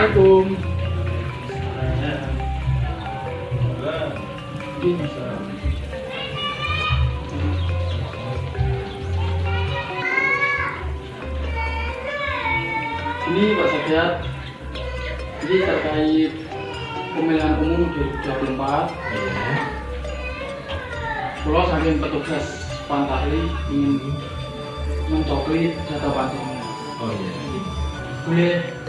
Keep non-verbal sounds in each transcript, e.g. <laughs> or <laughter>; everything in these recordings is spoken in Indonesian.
Assalamualaikum. Ini Pak Sadat, ini terkait pemilihan umum 2024. Pulau saking petugas Pantahli ingin mencopli data panjangnya. Oh iya. Boleh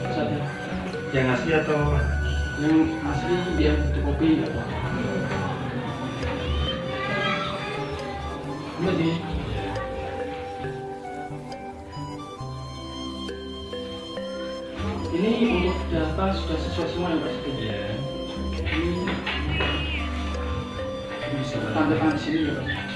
Pak Sadat? Yang asli atau Yang asli dia nggak Pak? Ini ini untuk data sudah sesuai semua ya Pak Sadat? Iya. Ini bisa tanda tangan di sini ya Pak.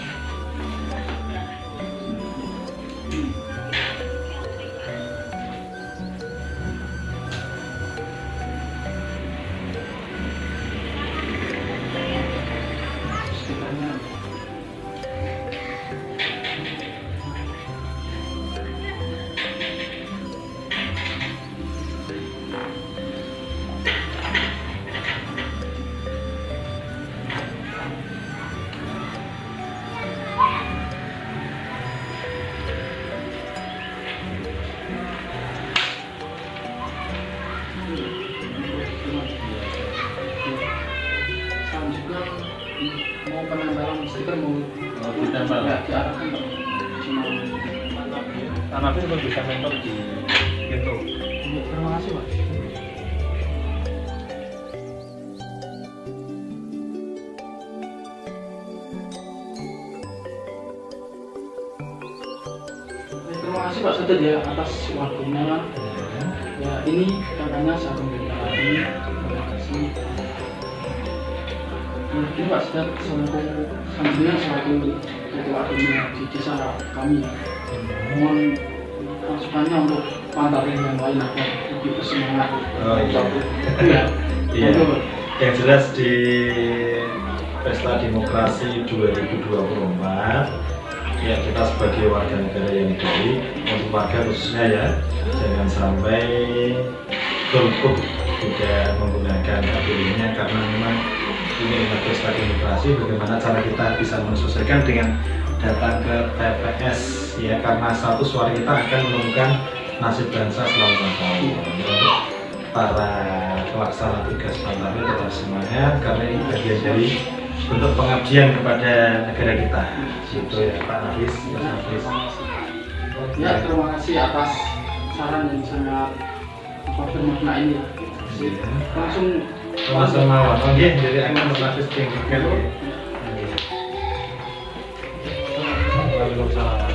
Mau penempelan stiker mau Oh, ditempel. ya diarahkan. Cuma Tanah itu bisa mentor di gitu. terima kasih Pak. Ya, Terima kasih Pak Sadat ya atas waktunya. Ya ini katanya saya memberikan ini terima kasih. Ini Pak Sadat selaku selanjutnya selaku ketua admin di desa kami. Mohon masukannya untuk pantarin yang lain agar lebih bersemangat. Oh, iya. Iya. <laughs> Iya. Yang jelas di Pesta Demokrasi 2024 ya kita sebagai warga negara yang baik untuk warga khususnya ya jangan sampai golput tidak menggunakan hak pilihnya karena memang ini adalah pesta demokrasi bagaimana cara kita bisa menyesuaikan dengan datang ke TPS ya karena satu suara kita akan menentukan nasib bangsa selama tahun untuk para pelaksana tugas Pantari tetap semangat karena ini bagian dari bentuk pengabdian kepada negara kita itu ya Pak Nafis Mas Nafis Ya, terima kasih atas saran yang sangat apa bermakna ini. Iya. Langsung langsung mawon oke jadi akan Mas Nafis tinggal Waalaikumsalam